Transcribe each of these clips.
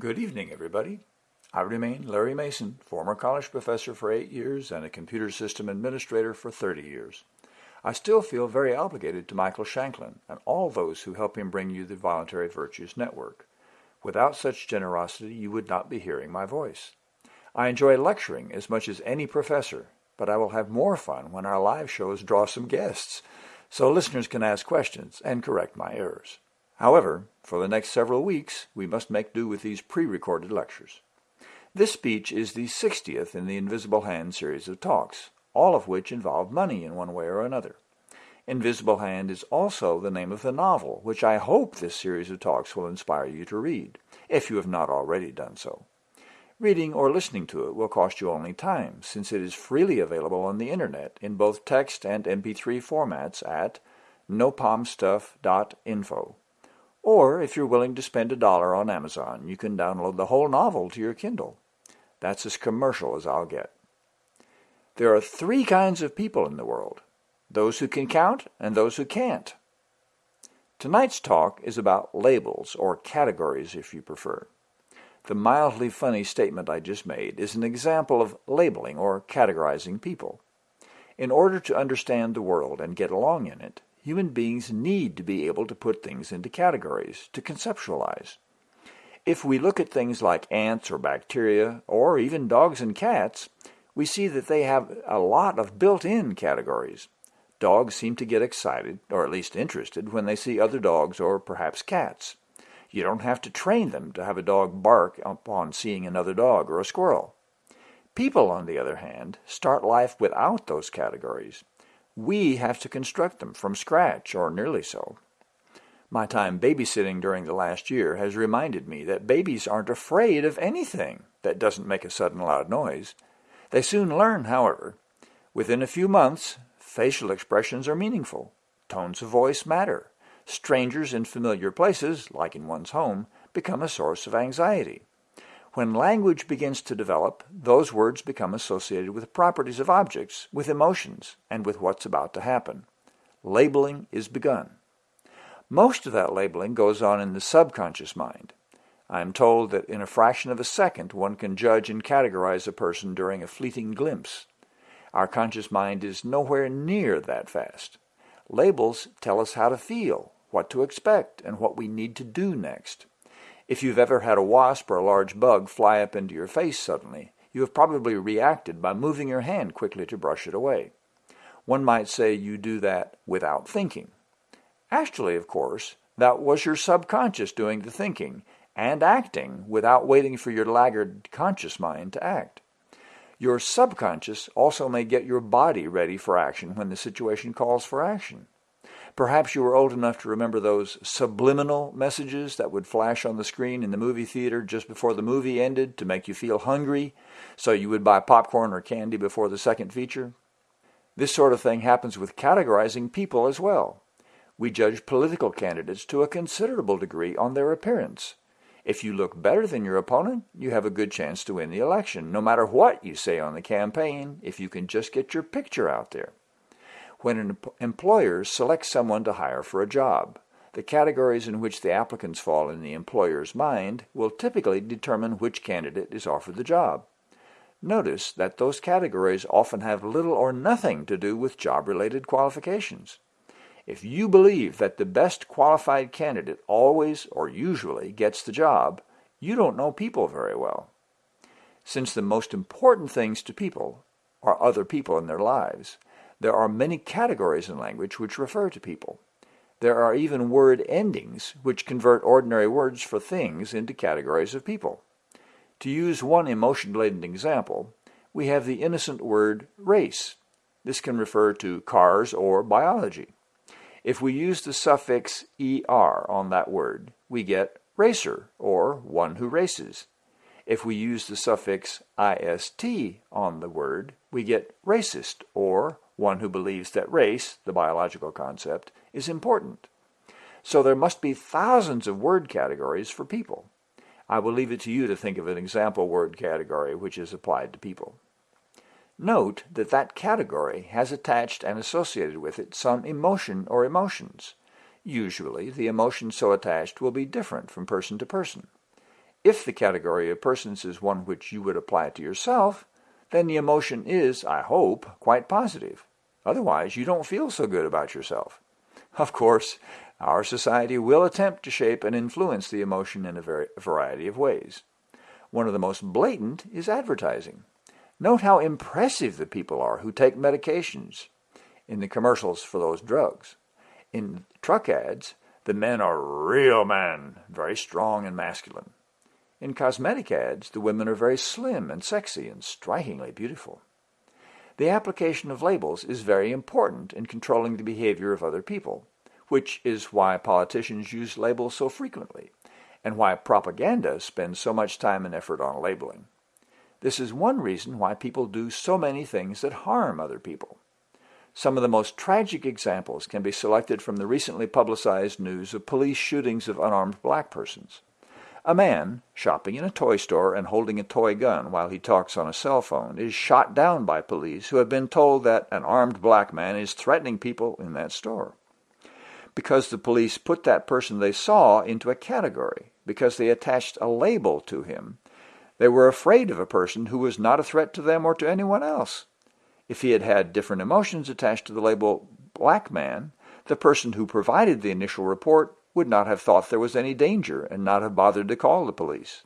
Good evening, everybody. I remain Larry Mason, former college professor for eight years and a computer system administrator for 30 years. I still feel very obligated to Michael Shanklin and all those who help him bring you the Voluntary Virtues Network. Without such generosity, you would not be hearing my voice. I enjoy lecturing as much as any professor, but I will have more fun when our live shows draw some guests, so listeners can ask questions and correct my errors. However, for the next several weeks, we must make do with these pre-recorded lectures. This speech is the 60th in the Invisible Hand series of talks, all of which involve money in one way or another. Invisible Hand is also the name of the novel, which I hope this series of talks will inspire you to read, if you have not already done so. Reading or listening to it will cost you only time, since it is freely available on the Internet in both text and MP3 formats at nopalmstuff.info. Or if you're willing to spend a dollar on Amazon, you can download the whole novel to your Kindle. That's as commercial as I'll get. There are three kinds of people in the world, those who can count and those who can't. Tonight's talk is about labels, or categories if you prefer. The mildly funny statement I just made is an example of labeling or categorizing people. In order to understand the world and get along in it, human beings need to be able to put things into categories, to conceptualize. If we look at things like ants or bacteria, or even dogs and cats, we see that they have a lot of built-in categories. Dogs seem to get excited, or at least interested, when they see other dogs or perhaps cats. You don't have to train them to have a dog bark upon seeing another dog or a squirrel. People, on the other hand, start life without those categories. We have to construct them from scratch, or nearly so. My time babysitting during the last year has reminded me that babies aren't afraid of anything that doesn't make a sudden loud noise. They soon learn, however. Within a few months, facial expressions are meaningful. Tones of voice matter. Strangers in familiar places, like in one's home, become a source of anxiety. When language begins to develop, those words become associated with properties of objects, with emotions, and with what's about to happen. Labeling is begun. Most of that labeling goes on in the subconscious mind. I am told that in a fraction of a second one can judge and categorize a person during a fleeting glimpse. Our conscious mind is nowhere near that fast. Labels tell us how to feel, what to expect, and what we need to do next. If you've ever had a wasp or a large bug fly up into your face suddenly, you have probably reacted by moving your hand quickly to brush it away. One might say you do that without thinking. Actually, of course, that was your subconscious doing the thinking and acting without waiting for your laggard conscious mind to act. Your subconscious also may get your body ready for action when the situation calls for action. Perhaps you were old enough to remember those subliminal messages that would flash on the screen in the movie theater just before the movie ended to make you feel hungry, so you would buy popcorn or candy before the second feature. This sort of thing happens with categorizing people as well. We judge political candidates to a considerable degree on their appearance. If you look better than your opponent, you have a good chance to win the election, no matter what you say on the campaign, if you can just get your picture out there when an employer selects someone to hire for a job. The categories in which the applicants fall in the employer's mind will typically determine which candidate is offered the job. Notice that those categories often have little or nothing to do with job-related qualifications. If you believe that the best qualified candidate always or usually gets the job, you don't know people very well. Since the most important things to people are other people in their lives, there are many categories in language which refer to people. There are even word endings which convert ordinary words for things into categories of people. To use one emotion-laden example, we have the innocent word race. This can refer to cars or biology. If we use the suffix er on that word, we get racer, or one who races. If we use the suffix ist on the word, we get racist, or one who believes that race, the biological concept, is important. So there must be thousands of word categories for people. I will leave it to you to think of an example word category which is applied to people. Note that that category has attached and associated with it some emotion or emotions. Usually, the emotion so attached will be different from person to person. If the category of persons is one which you would apply to yourself, then the emotion is, I hope, quite positive. Otherwise, you don't feel so good about yourself. Of course, our society will attempt to shape and influence the emotion in a variety of ways. One of the most blatant is advertising. Note how impressive the people are who take medications in the commercials for those drugs. In truck ads, the men are real men, very strong and masculine. In cosmetic ads, the women are very slim and sexy and strikingly beautiful. The application of labels is very important in controlling the behavior of other people, which is why politicians use labels so frequently, and why propaganda spends so much time and effort on labeling. This is one reason why people do so many things that harm other people. Some of the most tragic examples can be selected from the recently publicized news of police shootings of unarmed black persons. A man, shopping in a toy store and holding a toy gun while he talks on a cell phone, is shot down by police who have been told that an armed black man is threatening people in that store. Because the police put that person they saw into a category, because they attached a label to him, they were afraid of a person who was not a threat to them or to anyone else. If he had had different emotions attached to the label black man, the person who provided the initial report would not have thought there was any danger and not have bothered to call the police.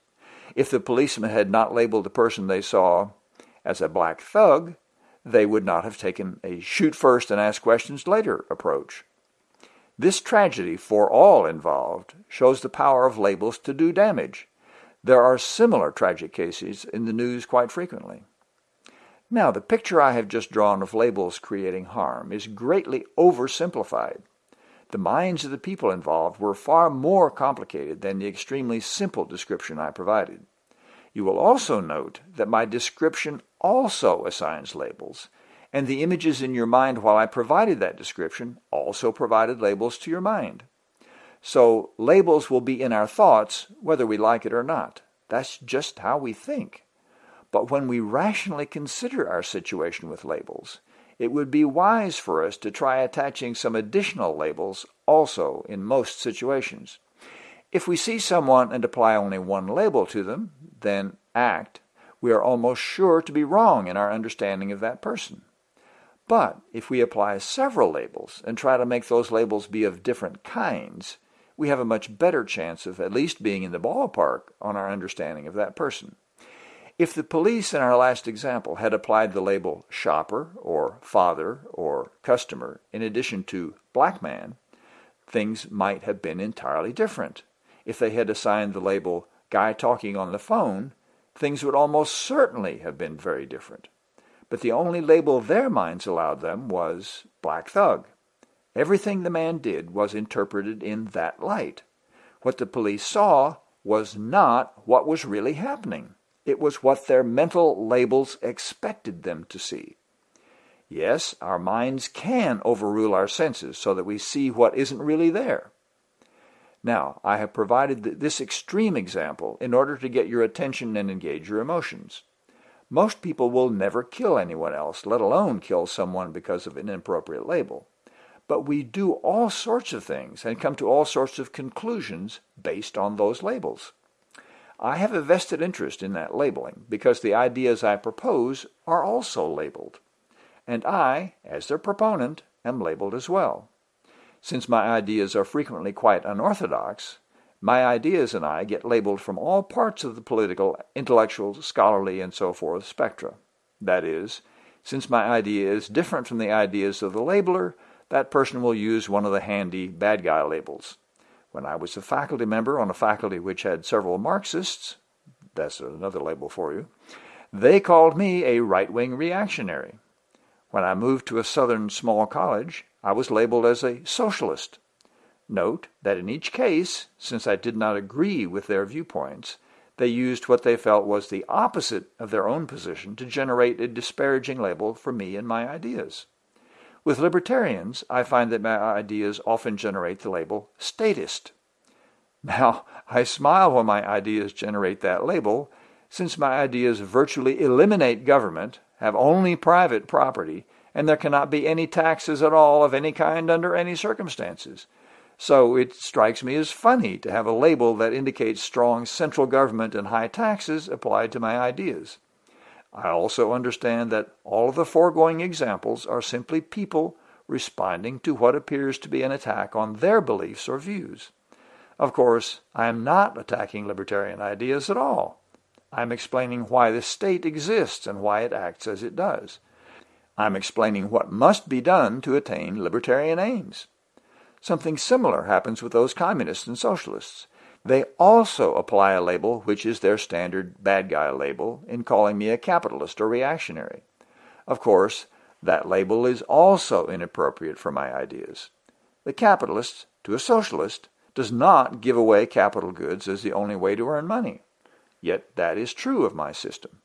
If the policeman had not labeled the person they saw as a black thug, they would not have taken a shoot first and ask questions later approach. This tragedy for all involved shows the power of labels to do damage. There are similar tragic cases in the news quite frequently. Now, the picture I have just drawn of labels creating harm is greatly oversimplified. The minds of the people involved were far more complicated than the extremely simple description I provided. You will also note that my description also assigns labels, and the images in your mind while I provided that description also provided labels to your mind. So labels will be in our thoughts whether we like it or not. That's just how we think. But when we rationally consider our situation with labels, it would be wise for us to try attaching some additional labels also in most situations. If we see someone and apply only one label to them, then act, we are almost sure to be wrong in our understanding of that person. But if we apply several labels and try to make those labels be of different kinds, we have a much better chance of at least being in the ballpark on our understanding of that person. If the police in our last example had applied the label shopper or father or customer in addition to black man, things might have been entirely different. If they had assigned the label guy talking on the phone, things would almost certainly have been very different. But the only label their minds allowed them was black thug. Everything the man did was interpreted in that light. What the police saw was not what was really happening. It was what their mental labels expected them to see. Yes, our minds can overrule our senses so that we see what isn't really there. Now, I have provided this extreme example in order to get your attention and engage your emotions. Most people will never kill anyone else, let alone kill someone because of an inappropriate label. But we do all sorts of things and come to all sorts of conclusions based on those labels. I have a vested interest in that labeling because the ideas I propose are also labeled. And I, as their proponent, am labeled as well. Since my ideas are frequently quite unorthodox, my ideas and I get labeled from all parts of the political, intellectual, scholarly, and so forth spectra. That is, since my idea is different from the ideas of the labeler, that person will use one of the handy bad guy labels. When I was a faculty member on a faculty which had several Marxists, that's another label for you, they called me a right-wing reactionary. When I moved to a southern small college, I was labeled as a socialist. Note that in each case, since I did not agree with their viewpoints, they used what they felt was the opposite of their own position to generate a disparaging label for me and my ideas. With libertarians, I find that my ideas often generate the label statist. Now, I smile when my ideas generate that label, since my ideas virtually eliminate government, have only private property, and there cannot be any taxes at all of any kind under any circumstances. So it strikes me as funny to have a label that indicates strong central government and high taxes applied to my ideas. I also understand that all of the foregoing examples are simply people responding to what appears to be an attack on their beliefs or views. Of course, I am not attacking libertarian ideas at all. I'm explaining why the state exists and why it acts as it does. I'm explaining what must be done to attain libertarian aims. Something similar happens with those communists and socialists. They also apply a label which is their standard bad guy label in calling me a capitalist or reactionary. Of course, that label is also inappropriate for my ideas. The capitalist, to a socialist, does not give away capital goods as the only way to earn money. Yet that is true of my system.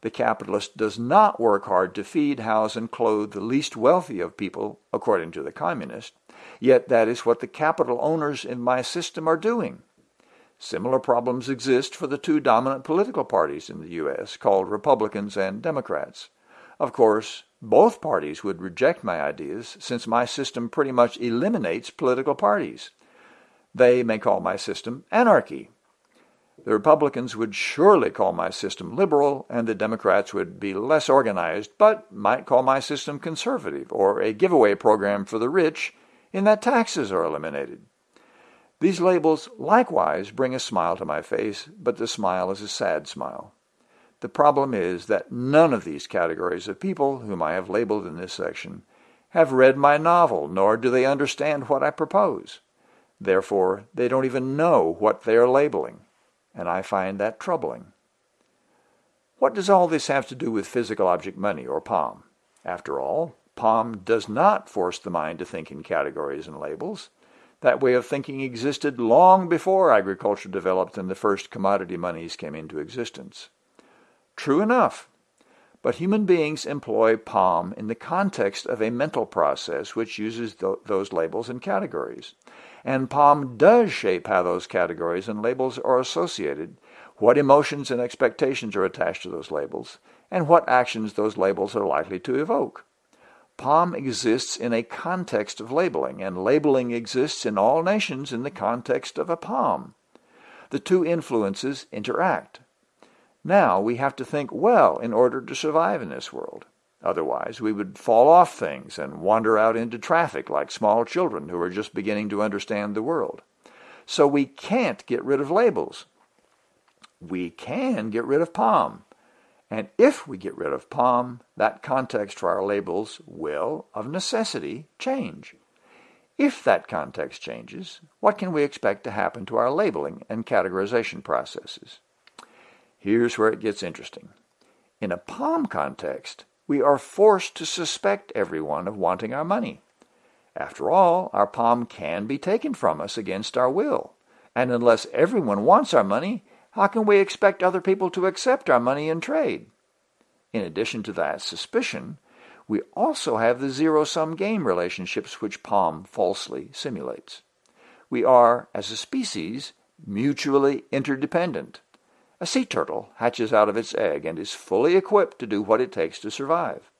The capitalist does not work hard to feed, house, and clothe the least wealthy of people, according to the communist. Yet that is what the capital owners in my system are doing. Similar problems exist for the two dominant political parties in the U.S., called Republicans and Democrats. Of course, both parties would reject my ideas since my system pretty much eliminates political parties. They may call my system anarchy, the Republicans would surely call my system liberal, and the Democrats would be less organized, but might call my system conservative or a giveaway program for the rich in that taxes are eliminated. These labels likewise bring a smile to my face, but the smile is a sad smile. The problem is that none of these categories of people whom I have labeled in this section have read my novel, nor do they understand what I propose. Therefore, they don't even know what they are labeling and I find that troubling. What does all this have to do with physical object money, or POM? After all, POM does not force the mind to think in categories and labels. That way of thinking existed long before agriculture developed and the first commodity monies came into existence. True enough, but human beings employ POM in the context of a mental process which uses th those labels and categories. And POM does shape how those categories and labels are associated, what emotions and expectations are attached to those labels, and what actions those labels are likely to evoke. POM exists in a context of labeling, and labeling exists in all nations in the context of a POM. The two influences interact. Now we have to think well in order to survive in this world. Otherwise, we would fall off things and wander out into traffic like small children who are just beginning to understand the world. So we can't get rid of labels. We can get rid of POM. And if we get rid of POM, that context for our labels will, of necessity, change. If that context changes, what can we expect to happen to our labeling and categorization processes? Here's where it gets interesting. In a POM context, we are forced to suspect everyone of wanting our money. After all, our POM can be taken from us against our will. And unless everyone wants our money, how can we expect other people to accept our money in trade? In addition to that suspicion, we also have the zero-sum game relationships which POM falsely simulates. We are, as a species, mutually interdependent. A sea turtle hatches out of its egg and is fully equipped to do what it takes to survive.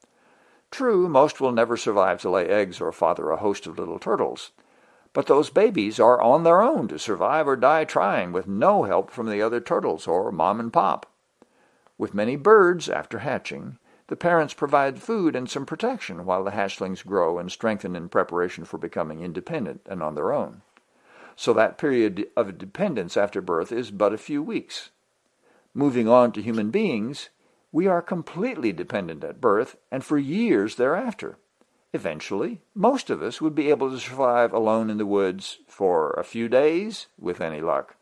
True, most will never survive to lay eggs or father a host of little turtles. But those babies are on their own to survive or die trying with no help from the other turtles or mom and pop. With many birds, after hatching, the parents provide food and some protection while the hatchlings grow and strengthen in preparation for becoming independent and on their own. So that period of dependence after birth is but a few weeks. Moving on to human beings, we are completely dependent at birth and for years thereafter. Eventually, most of us would be able to survive alone in the woods for a few days, with any luck.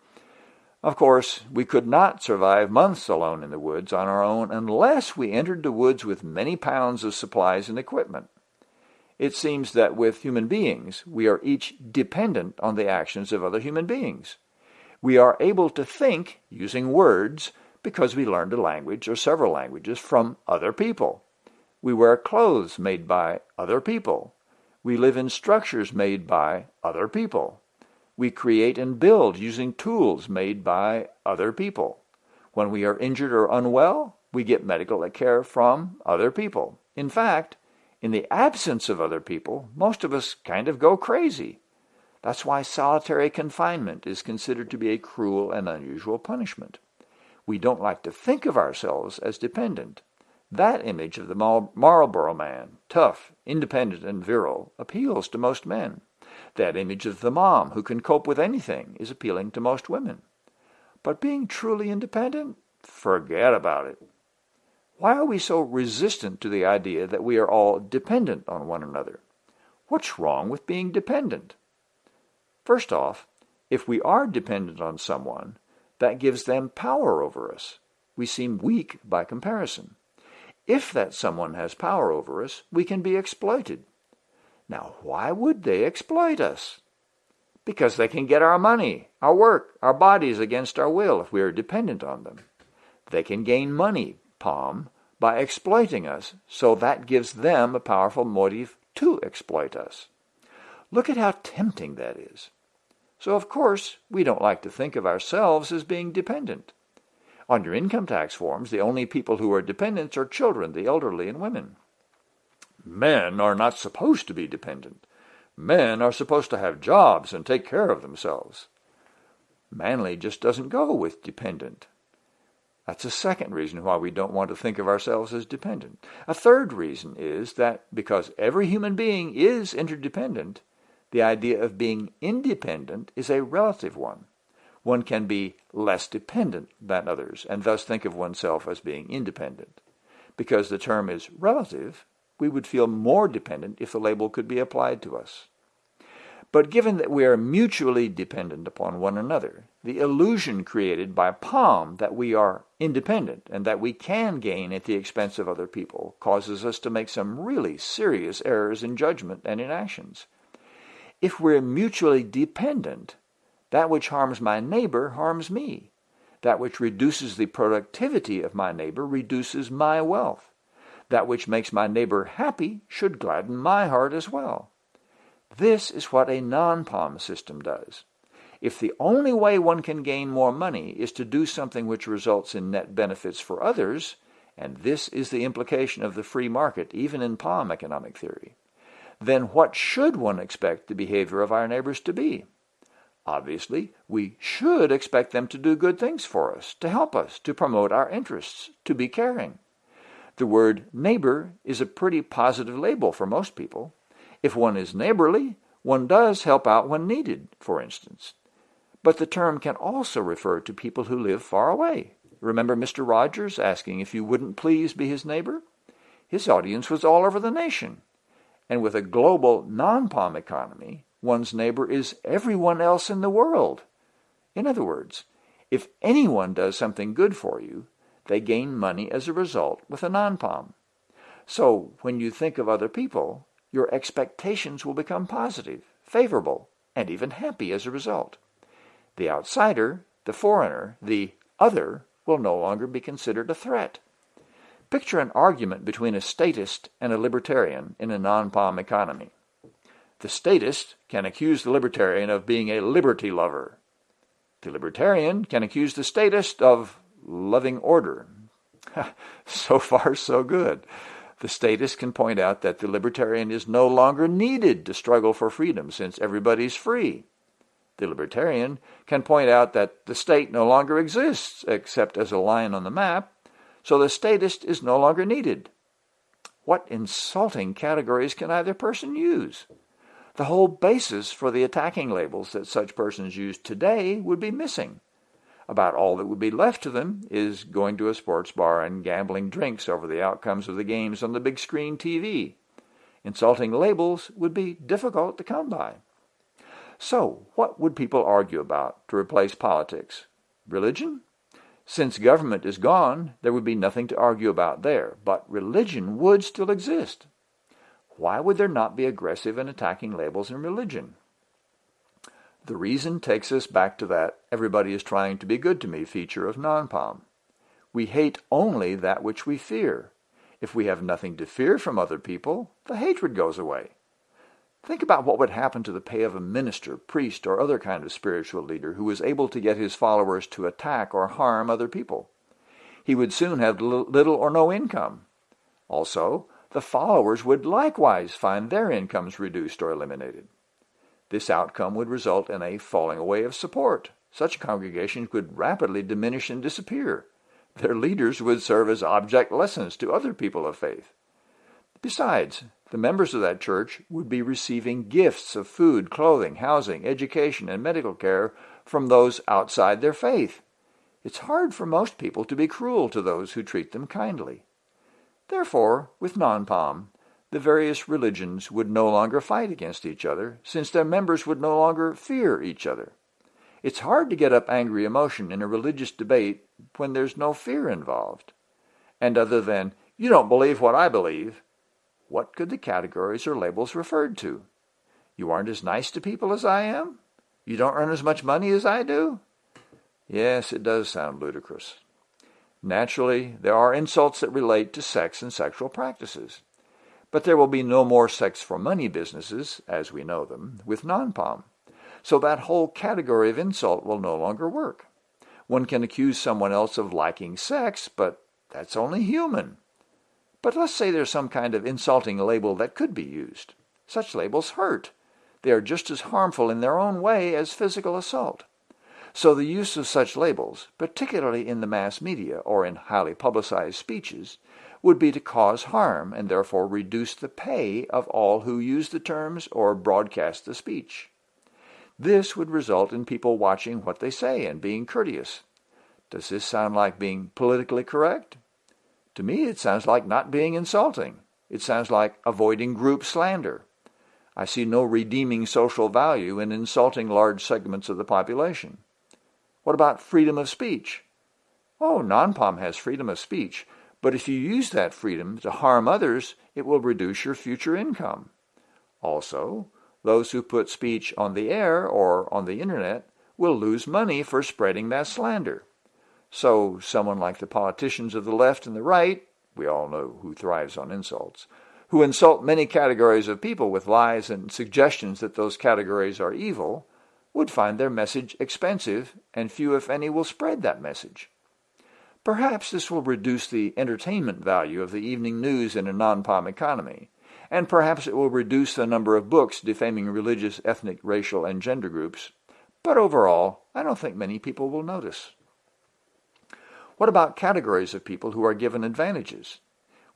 Of course, we could not survive months alone in the woods on our own unless we entered the woods with many pounds of supplies and equipment. It seems that with human beings, we are each dependent on the actions of other human beings. We are able to think, using words, because we learned a language or several languages from other people. We wear clothes made by other people. We live in structures made by other people. We create and build using tools made by other people. When we are injured or unwell, we get medical care from other people. In fact, in the absence of other people, most of us kind of go crazy. That's why solitary confinement is considered to be a cruel and unusual punishment. We don't like to think of ourselves as dependent. That image of the Marlboro man, tough, independent, and virile, appeals to most men. That image of the mom who can cope with anything is appealing to most women. But being truly independent? Forget about it. Why are we so resistant to the idea that we are all dependent on one another? What's wrong with being dependent? First off, if we are dependent on someone, that gives them power over us. We seem weak by comparison. If that someone has power over us, we can be exploited. Now, why would they exploit us? Because they can get our money, our work, our bodies against our will if we are dependent on them. They can gain money, POM, by exploiting us, so that gives them a powerful motive to exploit us. Look at how tempting that is. So of course, we don't like to think of ourselves as being dependent. On your income tax forms, the only people who are dependents are children, the elderly, and women. Men are not supposed to be dependent. Men are supposed to have jobs and take care of themselves. Manly just doesn't go with dependent. That's a second reason why we don't want to think of ourselves as dependent. A third reason is that because every human being is interdependent, the idea of being independent is a relative one. One can be less dependent than others and thus think of oneself as being independent. Because the term is relative, we would feel more dependent if the label could be applied to us. But given that we are mutually dependent upon one another, the illusion created by POM that we are independent and that we can gain at the expense of other people causes us to make some really serious errors in judgment and in actions. If we're mutually dependent, that which harms my neighbor harms me. That which reduces the productivity of my neighbor reduces my wealth. That which makes my neighbor happy should gladden my heart as well. This is what a non-POM system does. If the only way one can gain more money is to do something which results in net benefits for others, and this is the implication of the free market even in POM economic theory, then what should one expect the behavior of our neighbors to be? Obviously, we should expect them to do good things for us, to help us, to promote our interests, to be caring. The word neighbor is a pretty positive label for most people. If one is neighborly, one does help out when needed, for instance. But the term can also refer to people who live far away. Remember Mr. Rogers asking if you wouldn't please be his neighbor? His audience was all over the nation. And with a global non-POM economy, one's neighbor is everyone else in the world. In other words, if anyone does something good for you, they gain money as a result with a non-POM. So when you think of other people, your expectations will become positive, favorable, and even happy as a result. The outsider, the foreigner, the other, will no longer be considered a threat. Picture an argument between a statist and a libertarian in a non-POM economy. The statist can accuse the libertarian of being a liberty lover. The libertarian can accuse the statist of loving order. so far, so good. The statist can point out that the libertarian is no longer needed to struggle for freedom since everybody's free. The libertarian can point out that the state no longer exists except as a line on the map, so the statist is no longer needed. What insulting categories can either person use? The whole basis for the attacking labels that such persons use today would be missing. About all that would be left to them is going to a sports bar and gambling drinks over the outcomes of the games on the big screen TV. Insulting labels would be difficult to come by. So, what would people argue about to replace politics? Religion? Since government is gone, there would be nothing to argue about there, but religion would still exist. Why would there not be aggressive and attacking labels in religion? The reason takes us back to that everybody is trying to be good to me feature of non-POM. We hate only that which we fear. If we have nothing to fear from other people, the hatred goes away. Think about what would happen to the pay of a minister, priest, or other kind of spiritual leader who was able to get his followers to attack or harm other people. He would soon have little or no income. Also, the followers would likewise find their incomes reduced or eliminated. This outcome would result in a falling away of support. Such congregations would rapidly diminish and disappear. Their leaders would serve as object lessons to other people of faith. Besides, the members of that church would be receiving gifts of food, clothing, housing, education, and medical care from those outside their faith. It's hard for most people to be cruel to those who treat them kindly. Therefore, with non-POM, the various religions would no longer fight against each other, since their members would no longer fear each other. It's hard to get up angry emotion in a religious debate when there's no fear involved. And other than, you don't believe what I believe, what could the categories or labels referred to? You aren't as nice to people as I am? You don't earn as much money as I do? Yes, it does sound ludicrous. Naturally, there are insults that relate to sex and sexual practices. But there will be no more sex for money businesses, as we know them, with non-POM. So that whole category of insult will no longer work. One can accuse someone else of liking sex, but that's only human. But let's say there's some kind of insulting label that could be used. Such labels hurt. They are just as harmful in their own way as physical assault. So the use of such labels, particularly in the mass media or in highly publicized speeches, would be to cause harm and therefore reduce the pay of all who use the terms or broadcast the speech. This would result in people watching what they say and being courteous. Does this sound like being politically correct? To me, it sounds like not being insulting. It sounds like avoiding group slander. I see no redeeming social value in insulting large segments of the population. What about freedom of speech? Oh, non-POM has freedom of speech, but if you use that freedom to harm others, it will reduce your future income. Also, those who put speech on the air or on the internet will lose money for spreading that slander. So someone like the politicians of the left and the right, we all know who thrives on insults, who insult many categories of people with lies and suggestions that those categories are evil, would find their message expensive, and few, if any, will spread that message. Perhaps this will reduce the entertainment value of the evening news in a non-POM economy, and perhaps it will reduce the number of books defaming religious, ethnic, racial, and gender groups. But overall, I don't think many people will notice. What about categories of people who are given advantages?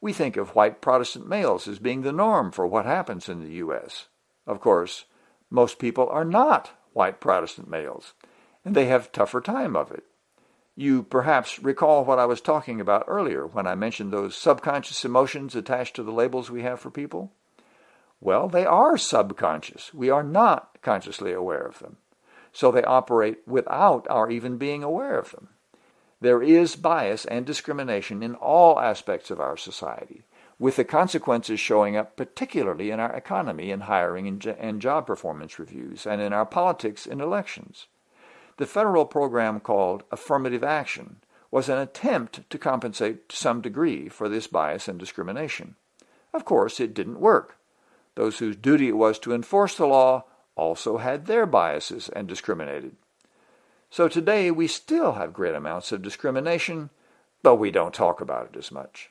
We think of white Protestant males as being the norm for what happens in the U.S. Of course, most people are not white Protestant males, and they have tougher time of it. You perhaps recall what I was talking about earlier when I mentioned those subconscious emotions attached to the labels we have for people. Well, they are subconscious. We are not consciously aware of them. So they operate without our even being aware of them. There is bias and discrimination in all aspects of our society, with the consequences showing up particularly in our economy in hiring and, job performance reviews and in our politics in elections. The federal program called Affirmative Action was an attempt to compensate to some degree for this bias and discrimination. Of course, it didn't work. Those whose duty it was to enforce the law also had their biases and discriminated. So today we still have great amounts of discrimination, but we don't talk about it as much.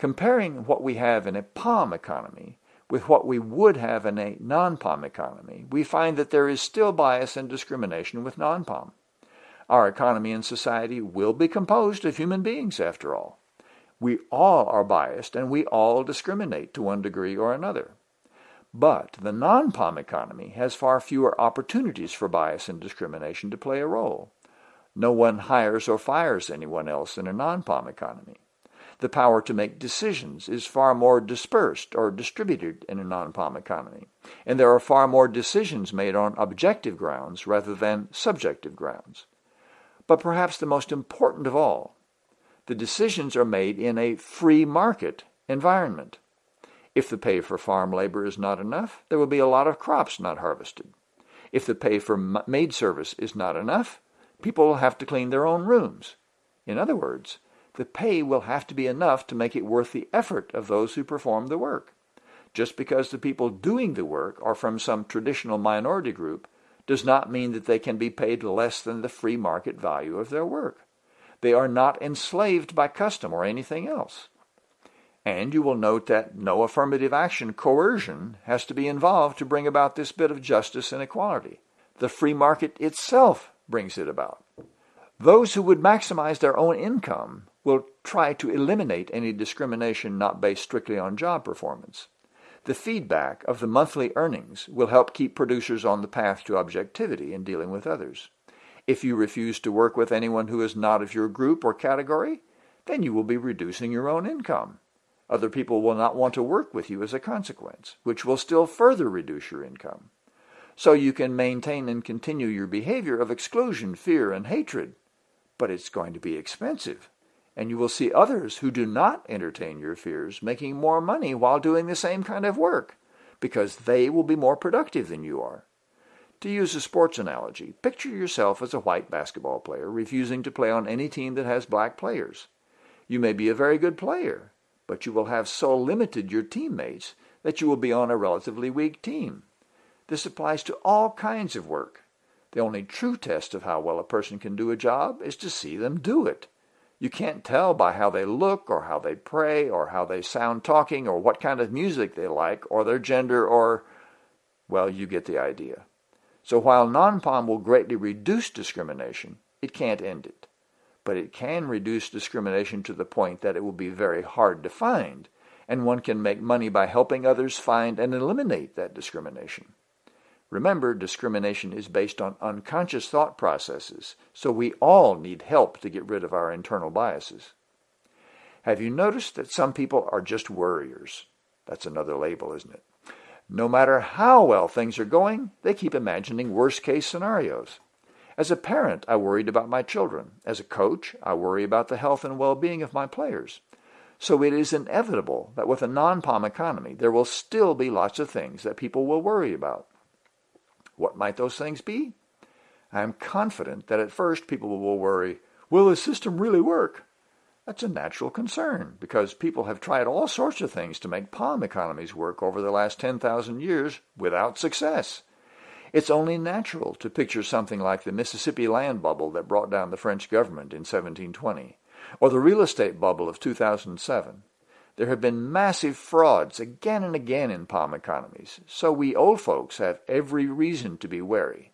Comparing what we have in a POM economy with what we would have in a non-POM economy, we find that there is still bias and discrimination with non-POM. Our economy and society will be composed of human beings, after all. We all are biased and we all discriminate to one degree or another. But the non-POM economy has far fewer opportunities for bias and discrimination to play a role. No one hires or fires anyone else in a non-POM economy. The power to make decisions is far more dispersed or distributed in a non-POM economy, and there are far more decisions made on objective grounds rather than subjective grounds. But perhaps the most important of all, the decisions are made in a free market environment. If the pay for farm labor is not enough, there will be a lot of crops not harvested. If the pay for maid service is not enough, people will have to clean their own rooms. In other words, the pay will have to be enough to make it worth the effort of those who perform the work. Just because the people doing the work are from some traditional minority group does not mean that they can be paid less than the free market value of their work. They are not enslaved by custom or anything else. And you will note that no affirmative action coercion has to be involved to bring about this bit of justice and equality. The free market itself brings it about. Those who would maximize their own income will try to eliminate any discrimination not based strictly on job performance. The feedback of the monthly earnings will help keep producers on the path to objectivity in dealing with others. If you refuse to work with anyone who is not of your group or category, then you will be reducing your own income. Other people will not want to work with you as a consequence, which will still further reduce your income. So you can maintain and continue your behavior of exclusion, fear, and hatred but it's going to be expensive. And you will see others who do not entertain your fears making more money while doing the same kind of work, because they will be more productive than you are. To use a sports analogy, picture yourself as a white basketball player refusing to play on any team that has black players. You may be a very good player, but you will have so limited your teammates that you will be on a relatively weak team. This applies to all kinds of work. The only true test of how well a person can do a job is to see them do it. You can't tell by how they look or how they pray or how they sound talking or what kind of music they like or their gender or, well, you get the idea. So while non-POM will greatly reduce discrimination, it can't end it. But it can reduce discrimination to the point that it will be very hard to find, and one can make money by helping others find and eliminate that discrimination. Remember, discrimination is based on unconscious thought processes, so we all need help to get rid of our internal biases. Have you noticed that some people are just worriers? That's another label, isn't it? No matter how well things are going, they keep imagining worst-case scenarios. As a parent, I worried about my children. As a coach, I worry about the health and well-being of my players. So it is inevitable that with a non-POM economy, there will still be lots of things that people will worry about. What might those things be? I am confident that at first people will worry, will the system really work? That's a natural concern because people have tried all sorts of things to make POM economies work over the last 10,000 years without success. It's only natural to picture something like the Mississippi land bubble that brought down the French government in 1720, or the real estate bubble of 2007, there have been massive frauds again and again in POM economies, so we old folks have every reason to be wary.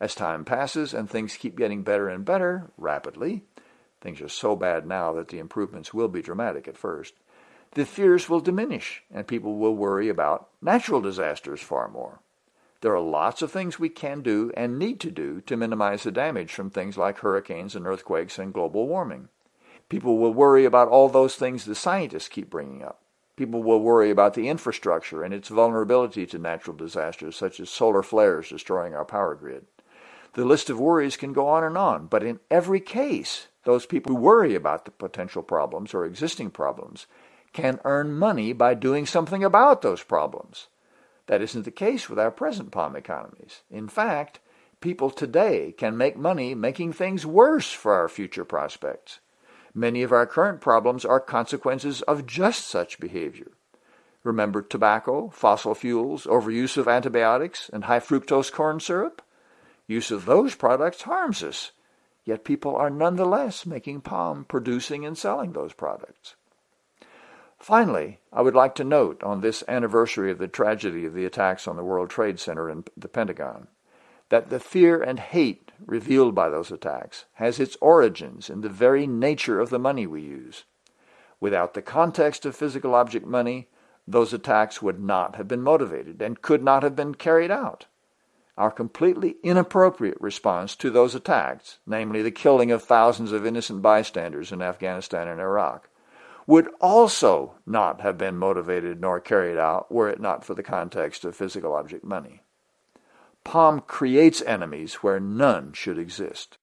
As time passes and things keep getting better and better, rapidly, things are so bad now that the improvements will be dramatic at first, the fears will diminish and people will worry about natural disasters far more. There are lots of things we can do and need to do to minimize the damage from things like hurricanes and earthquakes and global warming. People will worry about all those things the scientists keep bringing up. People will worry about the infrastructure and its vulnerability to natural disasters such as solar flares destroying our power grid. The list of worries can go on and on, but in every case, those people who worry about the potential problems or existing problems can earn money by doing something about those problems. That isn't the case with our present POM economies. In fact, people today can make money making things worse for our future prospects. Many of our current problems are consequences of just such behavior. Remember tobacco, fossil fuels, overuse of antibiotics, and high fructose corn syrup? Use of those products harms us, yet people are nonetheless making POM, producing and selling those products. Finally, I would like to note on this anniversary of the tragedy of the attacks on the World Trade Center and the Pentagon that the fear and hate revealed by those attacks has its origins in the very nature of the money we use. Without the context of physical object money, those attacks would not have been motivated and could not have been carried out. Our completely inappropriate response to those attacks, namely the killing of thousands of innocent bystanders in Afghanistan and Iraq, would also not have been motivated nor carried out were it not for the context of physical object money. POM creates enemies where none should exist.